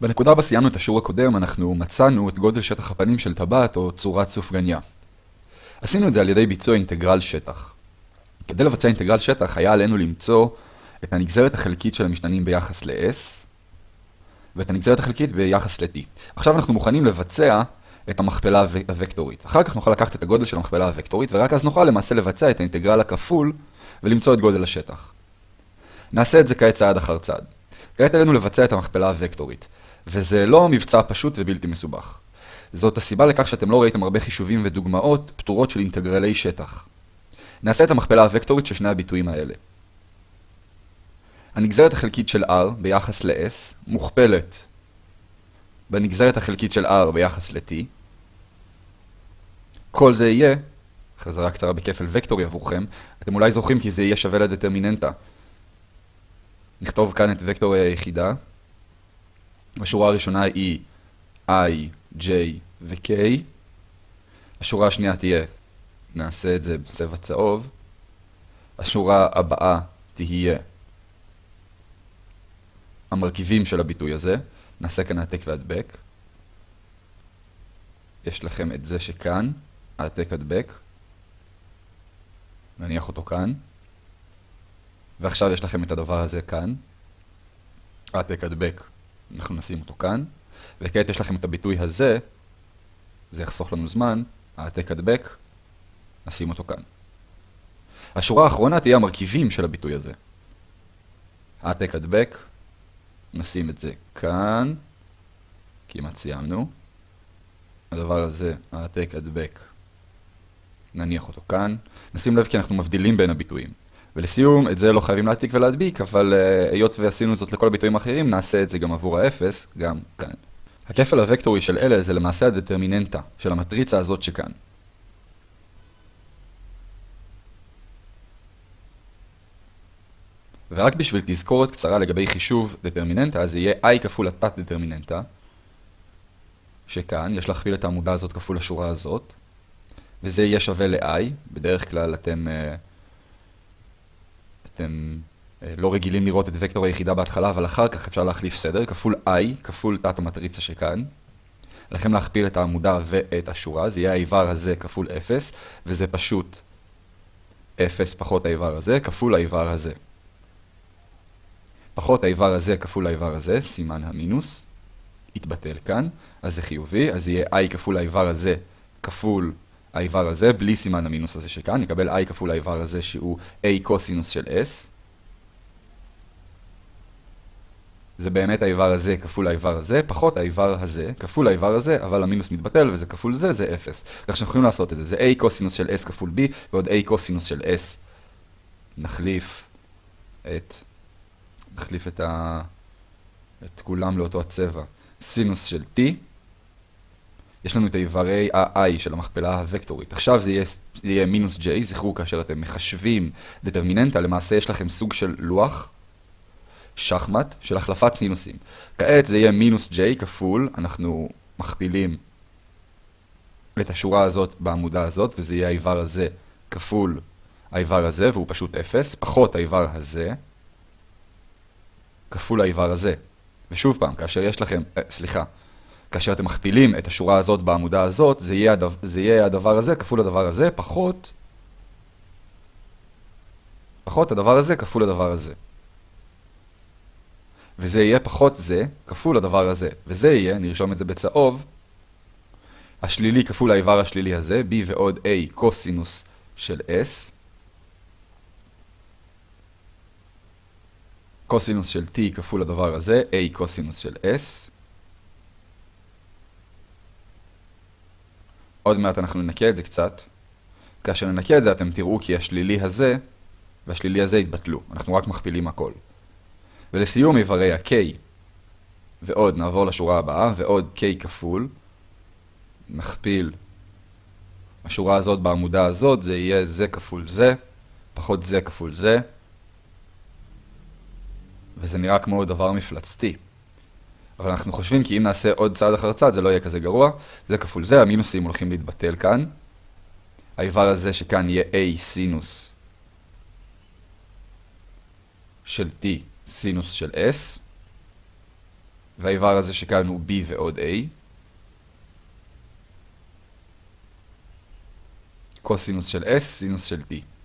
בנקודה בה סיימנו את השיעור הקודם, אנחנו מצאנו את גודל שטח הפנים של טבעת או צורת סופגניה. עשינו את זה על ידי ביצוע אינטגרל שטח. כדי לבצע אינטגרל שטח היה עלינו למצוא את הנגזרת החלקית של המשתנים ביחס ל-S ואת הנגזרת החלקית ביחס ל-T. עכשיו אנחנו מוכנים לבצע את המכפלה הוקטורית. אחר כך נוכל לקחת את הגודל של המכפלה הוקטורית ורק אז נוכל למעשה לבצע את האינטגרל הכפול ולמצוא את גודל השטח. נעשה את זה כעת צעד אחר צעד. כעת עלינו לבצע את המכפלה הוקטורית, וזה לא מבצע פשוט ובלתי מסובך. זאת הסיבה לכך שאתם לא ראיתם הרבה חישובים ודוגמאות פתורות של אינטגרלי שטח. נעשה את המכפלה הוקטורית של שני הביטויים האלה. הנגזרת החלקית של r ביחס ל-s מוכפלת בנגזרת החלקית של r ביחס ל-t. כל זה יהיה, חזרה קצרה בכפל וקטורי עבורכם, אתם אולי זוכרים כי זה יהיה שווה לדטרמיננטה. נכתוב כאן את וקטור היחידה. השורה הראשונה היא i, j ו-k. השורה השנייה תהיה, נעשה את זה בצבע צהוב. השורה הבאה תהיה המרכיבים של הביטוי הזה. נעשה כאן העתק והדבק. יש לכם את זה שכאן, העתק הדבק. נניח אותו כאן. ועכשיו יש לכם את הדבר הזה כאן. העתק הדבק, אנחנו נשים אותו כאן. וכעת יש לכם את הביטוי הזה, זה יחסוך לנו זמן, העתק הדבק, נשים אותו כאן. השורה האחרונה תהיה המרכיבים של הביטוי הזה. העתק הדבק, נשים את זה כאן, כמעט סיימנו. הדבר הזה, העתק הדבק, נניח אותו כאן. נשים לב כי אנחנו מבדילים בין הביטויים. ולסיום, את זה לא חייבים להעתיק ולהדביק, אבל uh, היות ועשינו זאת לכל הביטויים האחרים, נעשה את זה גם עבור האפס, גם כאן. הכפל הוקטורי של אלה זה למעשה הדטרמיננטה של המטריצה הזאת שכאן. ורק בשביל תזכורת קצרה לגבי חישוב דטרמיננטה, זה יהיה i כפול התת דטרמיננטה, שכאן יש להכפיל את העמודה הזאת כפול השורה הזאת, וזה יהיה שווה ל-i, בדרך כלל אתם, uh, אתם uh, לא רגילים לראות את וקטור היחידה בהתחלה, אבל אחר כך אפשר להחליף סדר, כפול i, כפול תת המטריצה שכאן. עליכם להכפיל את העמודה ואת השורה, זה יהיה האיבר הזה כפול 0, וזה פשוט 0 פחות האיבר הזה, כפול האיבר הזה. פחות האיבר הזה כפול האיבר הזה, סימן המינוס, יתבטל כאן, אז זה חיובי, אז יהיה i כפול האיבר הזה כפול האיבר הזה, בלי סימן המינוס הזה שכאן, נקבל i כפול האיבר הזה שהוא a קוסינוס של s. זה באמת האיבר הזה כפול האיבר הזה, פחות האיבר הזה כפול האיבר הזה, אבל המינוס מתבטל וזה כפול זה, זה 0. כך שאנחנו יכולים לעשות את זה, זה a קוסינוס של s כפול b ועוד a קוסינוס של s. נחליף את נחליף את, ה... את כולם לאותו הצבע. סינוס של t. יש לנו את האיברי ה-i של המכפלה הוקטורית. עכשיו זה יהיה, מינוס j, זכרו כאשר אתם מחשבים דטרמיננטה, למעשה יש לכם סוג של לוח, שחמט, של החלפת סינוסים. כעת זה יהיה מינוס j כפול, אנחנו מכפילים את השורה הזאת בעמודה הזאת, וזה יהיה האיבר הזה כפול האיבר הזה, והוא פשוט 0, פחות האיבר הזה. כפול האיבר הזה. ושוב פעם, כאשר יש לכם, אה, סליחה, כאשר אתם מכפילים את השורה הזאת בעמודה הזאת, זה יהיה, הדבר, זה יהיה הדבר הזה כפול הדבר הזה, פחות, פחות הדבר הזה כפול הדבר הזה. וזה יהיה פחות זה כפול הדבר הזה. וזה יהיה, נרשום את זה בצהוב, השלילי כפול האיבר השלילי הזה, b ועוד a קוסינוס של s, קוסינוס של t כפול הדבר הזה, a קוסינוס של s. עוד מעט אנחנו ננקה את זה קצת. כאשר ננקה את זה אתם תראו כי השלילי הזה והשלילי הזה יתבטלו. אנחנו רק מכפילים הכל. ולסיום איברי ה-k, ועוד נעבור לשורה הבאה, ועוד k כפול, נכפיל השורה הזאת בעמודה הזאת, זה יהיה זה כפול זה, פחות זה כפול זה. וזה נראה כמו דבר מפלצתי. אבל אנחנו חושבים כי אם נעשה עוד צעד אחר צעד זה לא יהיה כזה גרוע. זה כפול זה, המינוסים הולכים להתבטל כאן. האיבר הזה שכאן יהיה a סינוס של t סינוס של s. והאיבר הזה שכאן הוא b ועוד a. קוסינוס של s, סינוס של t.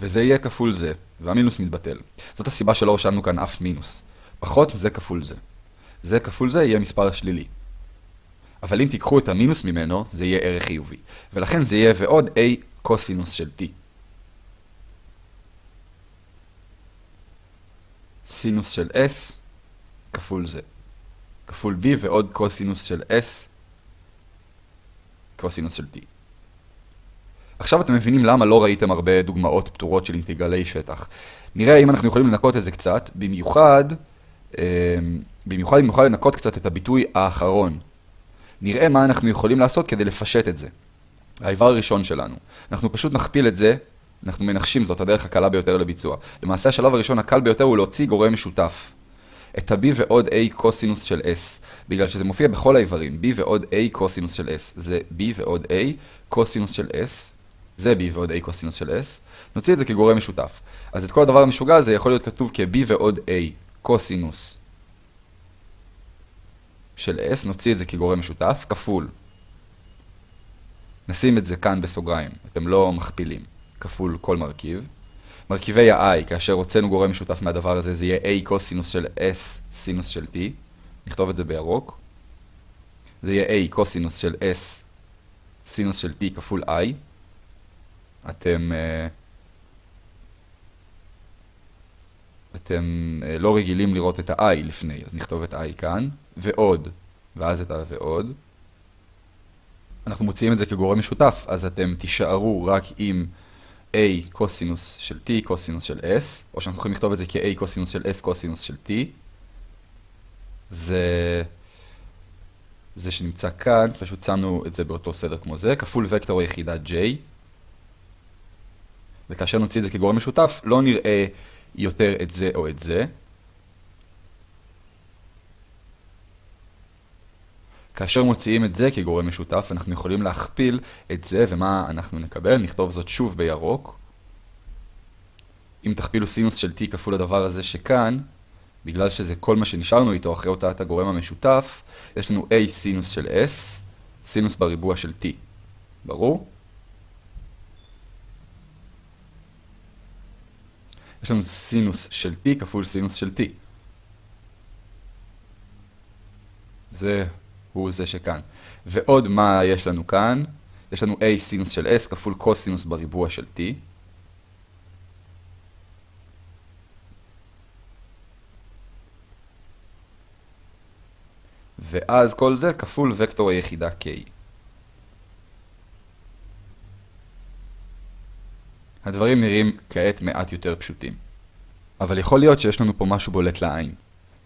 וזה יהיה כפול זה, והמינוס מתבטל. זאת הסיבה שלא רשמנו כאן אף מינוס. פחות זה כפול זה. זה כפול זה יהיה מספר שלילי. אבל אם תיקחו את המינוס ממנו, זה יהיה ערך חיובי. ולכן זה יהיה ועוד a קוסינוס של t. סינוס של s כפול זה. כפול b ועוד קוסינוס של s קוסינוס של t. עכשיו אתם מבינים למה לא ראיתם הרבה דוגמאות פתורות של אינטגרלי שטח. נראה אם אנחנו יכולים לנקות את זה קצת, במיוחד, אה, במיוחד אם נוכל לנקות קצת את הביטוי האחרון. נראה מה אנחנו יכולים לעשות כדי לפשט את זה. האיבר הראשון שלנו. אנחנו פשוט נכפיל את זה, אנחנו מנחשים זאת הדרך הקלה ביותר לביצוע. למעשה השלב הראשון הקל ביותר הוא להוציא גורם משותף. את ה-b ועוד a קוסינוס של s, בגלל שזה מופיע בכל האיברים, b ועוד a קוסינוס של s, זה b ועוד a קוסינוס של s, זה b ועוד a קוסינוס של s, נוציא את זה כגורם משותף. אז את כל הדבר המשוגע הזה יכול להיות כתוב כ-b ועוד a קוסינוס של s, נוציא את זה כגורם משותף, כפול. נשים את זה כאן בסוגריים, אתם לא מכפילים, כפול כל מרכיב. מרכיבי ה-i, כאשר הוצאנו גורם משותף מהדבר הזה, זה יהיה a קוסינוס של s סינוס של t. נכתוב את זה בירוק. זה יהיה a קוסינוס של s סינוס של t כפול i. אתם... Uh, אתם uh, לא רגילים לראות את ה-i לפני, אז נכתוב את i כאן, ועוד, ואז את ה ועוד. אנחנו מוציאים את זה כגורם משותף, אז אתם תישארו רק עם a קוסינוס של t קוסינוס של s, או שאנחנו יכולים לכתוב את זה כ-a קוסינוס של s קוסינוס של t. זה... זה שנמצא כאן, פשוט שמנו את זה באותו סדר כמו זה, כפול וקטור היחידה j. וכאשר נוציא את זה כגורם משותף, לא נראה יותר את זה או את זה. כאשר מוציאים את זה כגורם משותף, אנחנו יכולים להכפיל את זה, ומה אנחנו נקבל? נכתוב זאת שוב בירוק. אם תכפילו סינוס של t כפול הדבר הזה שכאן, בגלל שזה כל מה שנשארנו איתו אחרי הוצאת הגורם המשותף, יש לנו a סינוס של s, סינוס בריבוע של t. ברור? יש לנו סינוס של t כפול סינוס של t. זה הוא זה שכאן. ועוד מה יש לנו כאן? יש לנו a סינוס של s כפול קוסינוס בריבוע של t. ואז כל זה כפול וקטור היחידה k. הדברים נראים כעת מעט יותר פשוטים. אבל יכול להיות שיש לנו פה משהו בולט לעין.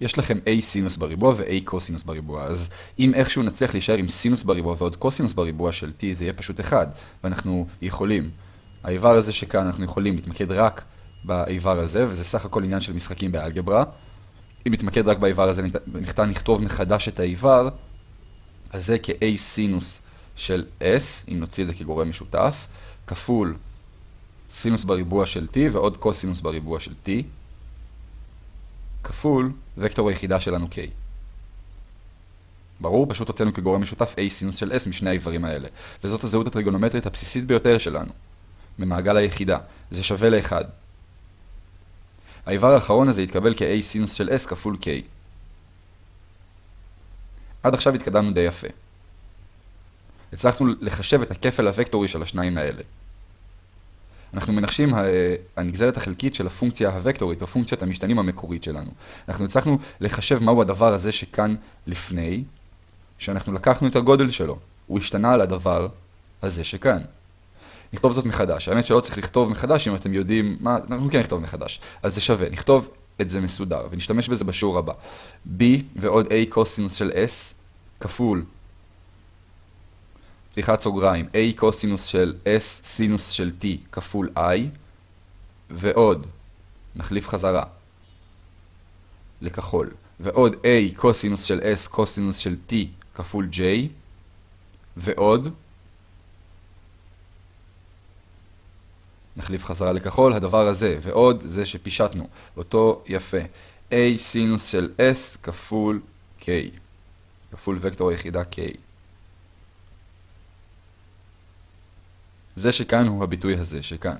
יש לכם a סינוס בריבוע ו-a קוסינוס בריבוע, אז אם איכשהו נצליח להישאר עם סינוס בריבוע ועוד קוסינוס בריבוע של t, זה יהיה פשוט אחד, ואנחנו יכולים. האיבר הזה שכאן אנחנו יכולים להתמקד רק באיבר הזה, וזה סך הכל עניין של משחקים באלגברה. אם נתמקד רק באיבר הזה, ניתן לכתוב מחדש את האיבר, אז זה כ-a סינוס של s, אם נוציא את זה כגורם משותף, כפול סינוס בריבוע של t ועוד קוסינוס בריבוע של t. כפול וקטור היחידה שלנו k. ברור, פשוט הוצאנו כגורם משותף a סינוס של s משני האיברים האלה. וזאת הזהות הטריגונומטרית הבסיסית ביותר שלנו, ממעגל היחידה. זה שווה ל-1. האיבר האחרון הזה יתקבל כ-a סינוס של s כפול k. עד עכשיו התקדמנו די יפה. הצלחנו לחשב את הכפל הוקטורי של השניים האלה. אנחנו מנחשים הנגזרת החלקית של הפונקציה הוקטורית, או פונקציית המשתנים המקורית שלנו. אנחנו הצלחנו לחשב מהו הדבר הזה שכאן לפני, שאנחנו לקחנו את הגודל שלו. הוא השתנה על הדבר הזה שכאן. נכתוב זאת מחדש. האמת שלא צריך לכתוב מחדש אם אתם יודעים מה, אנחנו כן נכתוב מחדש. אז זה שווה, נכתוב את זה מסודר, ונשתמש בזה בשיעור הבא. b ועוד a קוסינוס של s כפול פתיחת סוגריים, a קוסינוס של s סינוס של t כפול i, ועוד, נחליף חזרה לכחול, ועוד a קוסינוס של s קוסינוס של t כפול j, ועוד, נחליף חזרה לכחול, הדבר הזה, ועוד זה שפישטנו, אותו יפה. a סינוס של s כפול k, כפול וקטור היחידה k. זה שכאן הוא הביטוי הזה שכאן.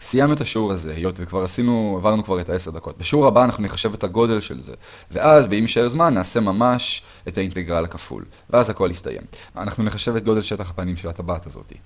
סיימנו את השיעור הזה, היות וכבר עשינו, עברנו כבר את העשר דקות. בשיעור הבא אנחנו נחשב את הגודל של זה, ואז, באם יישאר זמן, נעשה ממש את האינטגרל הכפול, ואז הכל יסתיים. אנחנו נחשב את גודל שטח הפנים של הטבעת הזאתי.